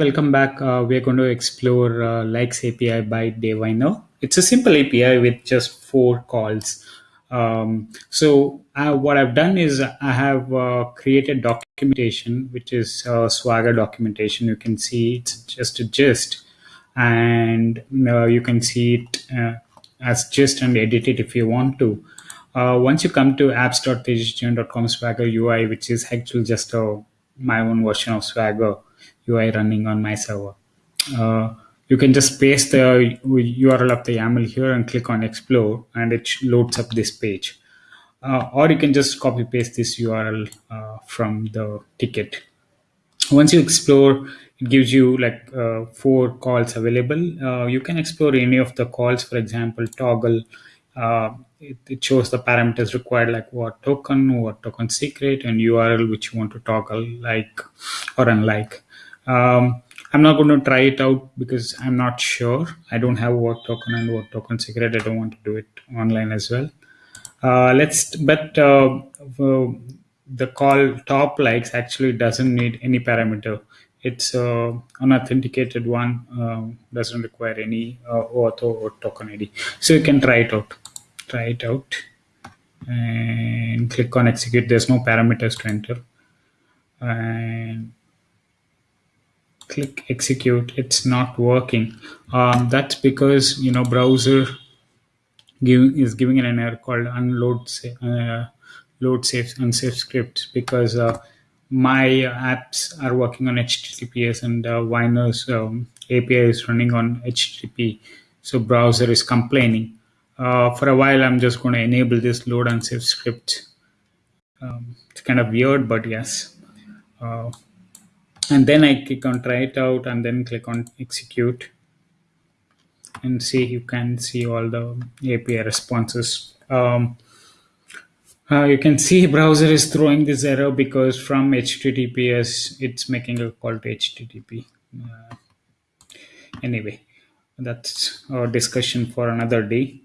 Welcome back. Uh, we're going to explore uh, Likes API by Dave Winer. It's a simple API with just four calls. Um, so uh, what I've done is I have uh, created documentation, which is uh, Swagger documentation. You can see it's just a gist, and uh, you can see it as gist and edit it if you want to. Once you come to apps.tejasjain.com Swagger UI, which is actually just a, my own version of Swagger UI running on my server. Uh, you can just paste the URL of the YAML here and click on explore and it loads up this page. Uh, or you can just copy paste this URL uh, from the ticket. Once you explore, it gives you like uh, four calls available. Uh, you can explore any of the calls, for example, toggle. Uh, it, it, shows the parameters required like what token, what token secret, and URL which you want to toggle like or unlike. Um, I'm not going to try it out because I'm not sure. I don't have work token and work token secret. I don't want to do it online as well. Uh, let's, but uh, the call top likes actually doesn't need any parameter. It's uh, unauthenticated one, uh, doesn't require any uh, auth or token ID. So you can try it out. Try it out and click on execute. There's no parameters to enter. And click execute it's not working. Um, that's because you know browser is giving an error called unload uh, load safe unsafe scripts because uh, my apps are working on https and uh, Winer's um, api is running on http so browser is complaining. Uh, for a while i'm just going to enable this load unsafe script. Um, it's kind of weird but yes. Uh, and then I click on try it out and then click on execute and see you can see all the API responses. Um, uh, you can see browser is throwing this error because from HTTPS it's making a call to HTTP. Uh, anyway, that's our discussion for another day.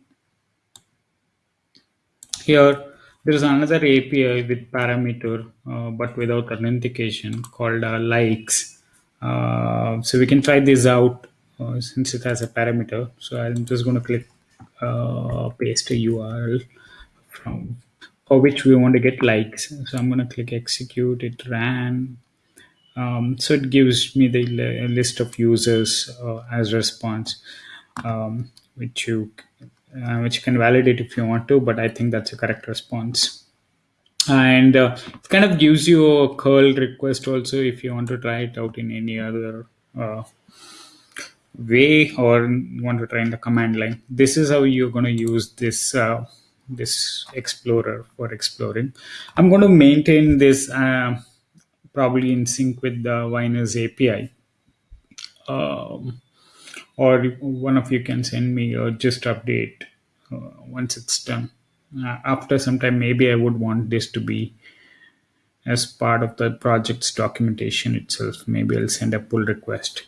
Here there is another API with parameter, uh, but without authentication called uh, likes. Uh, so we can try this out uh, since it has a parameter. So I'm just going to click uh, paste a URL from for which we want to get likes. So I'm going to click execute. It ran. Um, so it gives me the list of users uh, as response, um, which you uh, which you can validate if you want to, but I think that's a correct response. And uh, it kind of gives you a curl request also if you want to try it out in any other uh, way or want to try in the command line. This is how you're going to use this uh, this explorer for exploring. I'm going to maintain this uh, probably in sync with the Winer's API. Um, or one of you can send me a gist update uh, once it's done. Uh, after some time maybe i would want this to be as part of the project's documentation itself. Maybe i'll send a pull request.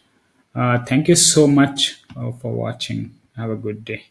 Uh, thank you so much uh, for watching. Have a good day